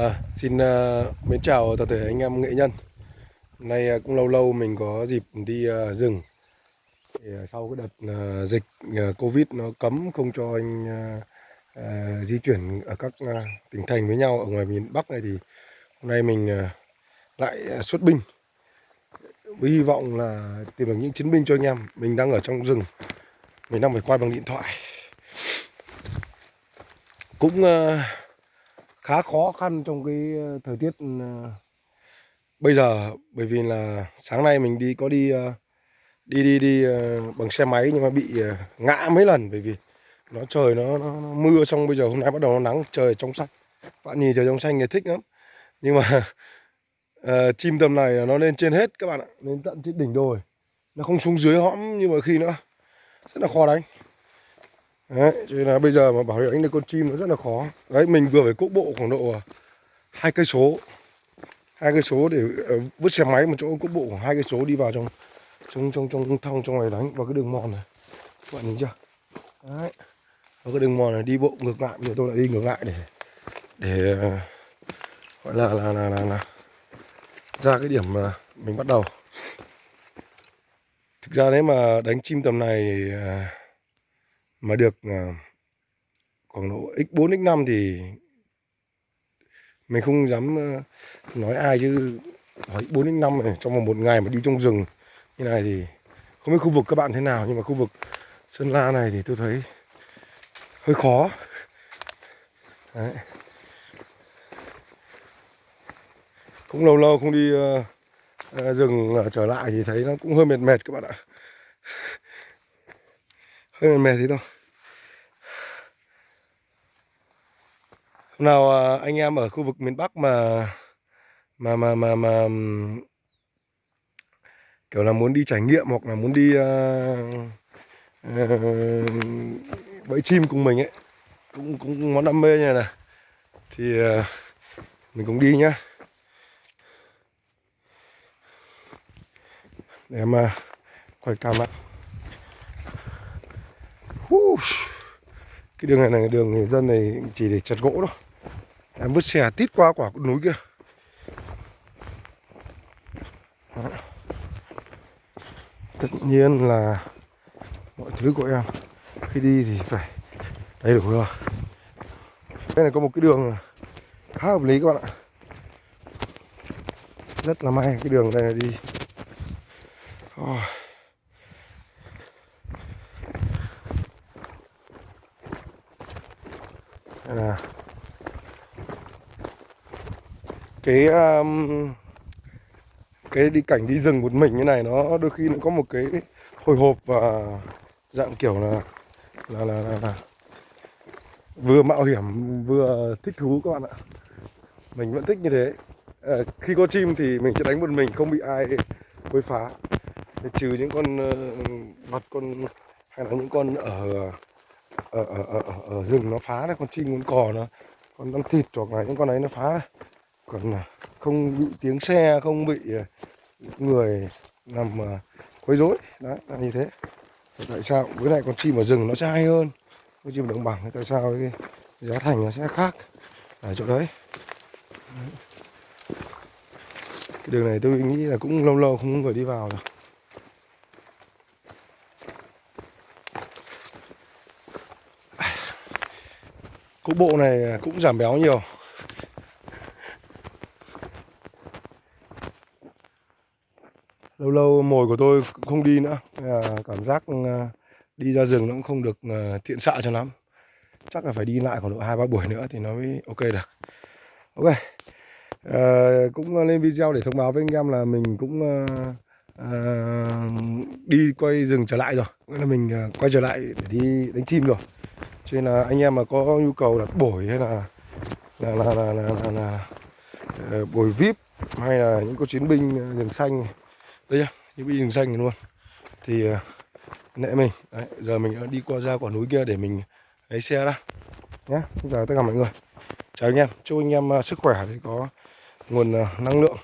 À, xin uh, mến chào toàn thể anh em nghệ nhân. Hôm nay uh, cũng lâu lâu mình có dịp đi uh, rừng thì, uh, Sau cái đợt uh, dịch uh, Covid nó cấm không cho anh uh, uh, di chuyển ở các uh, tỉnh thành với nhau ở ngoài miền Bắc này thì Hôm nay mình uh, lại uh, xuất binh. Với hy vọng là tìm được những chiến binh cho anh em. Mình đang ở trong rừng. Mình đang phải quay bằng điện thoại. Cũng... Uh, khá khó khăn trong cái ờ, thời tiết ừ, bây giờ. Bởi vì là sáng nay mình đi có đi ờ, đi đi đi ờ, bằng xe máy nhưng mà bị ngã mấy lần. Bởi vì nó trời nó, nó, nó mưa xong bây giờ hôm nay bắt đầu nó nắng trời trong xanh. Bạn nhìn trời trong xanh thì thích lắm. Nhưng mà uh, chim tầm này nó lên trên hết các bạn ạ. Lên tận trên đỉnh đồi. Nó không xuống dưới hõm như mọi khi nữa. Rất là khó đánh. Đấy, cho nên là bây giờ mà bảo đánh được con chim nó rất là khó. Đấy, mình vừa phải cốc bộ khoảng độ à, hai cây số. Hai cây số để ờ, vứt xe máy một chỗ cốc bộ khoảng hai cây số đi vào trong trong trong trong thong trong này đánh vào cái đường mòn này. Các bạn nhìn chưa? Đấy. Vào cái đường mòn này đi bộ ngược lại, bây giờ tôi lại đi ngược lại để để ờ, gọi là là là là, là ra cái điểm mà mình bắt đầu. Thực ra nếu mà đánh chim tầm này uh, mà được ờ, khoảng độ x4 x5 thì mình không dám ờ, nói ai chứ hỏi x4 x5 này trong vòng một ngày mà đi trong rừng như này thì không biết khu vực các bạn thế nào nhưng mà khu vực Sơn La này thì tôi thấy hơi khó Đấy. cũng lâu lâu không đi uh, uh, rừng uh, trở lại thì thấy nó cũng hơi mệt mệt các bạn ạ hơi mệt mệt thế thôi Hôm nào à, anh em ở khu vực miền Bắc mà mà mà mà mà kiểu là muốn đi trải nghiệm hoặc là muốn đi uh, uh, bẫy chim cùng mình ấy cũng cũng món đam mê như này này. Thì uh, mình cũng đi nhá. Để mà quay cam lại cái đường này là đường người dân này chỉ để chặt gỗ thôi. Em vứt xe tít qua quả núi kia. Đó. tất nhiên là mọi thứ của em khi đi thì phải đầy đủ rồi. Đây này có một cái đường khá hợp lý các bạn ạ. Rất là may cái đường này là đi. Oh. Là cái um, cái đi cảnh đi rừng một mình như này nó đôi khi nó có một cái hồi hộp và dạng kiểu là là là, là, là vừa mạo hiểm vừa thích thú các bạn ạ. Mình vẫn thích như thế. À, khi có chim thì mình sẽ đánh một mình không bị ai quấy phá. Trừ những con uh, vật con hay là những con ở ở, ở, ở, ở rừng nó phá đấy con chim con cò nó con ăn thịt hoặc là những con ấy nó phá đấy. Còn à, không bị tiếng xe không bị à, người nằm à, quấy rối. Đấy là như thế. Tại sao với lại con chim ở rừng nó sẽ hay hơn con chim đồng bằng tại sao cái giá thành nó sẽ khác ở chỗ đấy? Cái đường này tôi nghĩ là cũng lâu lâu không có người đi vào rồi. Cục bộ này cũng giảm béo nhiều. Lâu lâu mồi của tôi không đi nữa. Cảm giác ừ, đi ra rừng nó cũng không được thiện tiện xạ cho lắm. Chắc là phải đi lại khoảng độ 2-3 buổi nữa thì nó mới ok được. Ok. À, Cũng lên video để thông báo với anh em là mình cũng à, đi quay rừng trở lại rồi. Nghĩa là mình ờ, quay trở lại để đi đánh chim rồi cho nên là anh em mà có nhu cầu đặt bổi hay là là là là, là, là, là ờ, bổi vip hay là những con chiến binh ờ, rừng xanh đây nhá những binh rừng xanh luôn. Thì ờ, nệ mình Đấy, giờ mình đã đi qua ra quả núi kia để mình lấy xe ra nhé giờ tất cả mọi người. Chào anh em chúc anh em sức khỏe để có nguồn năng lượng.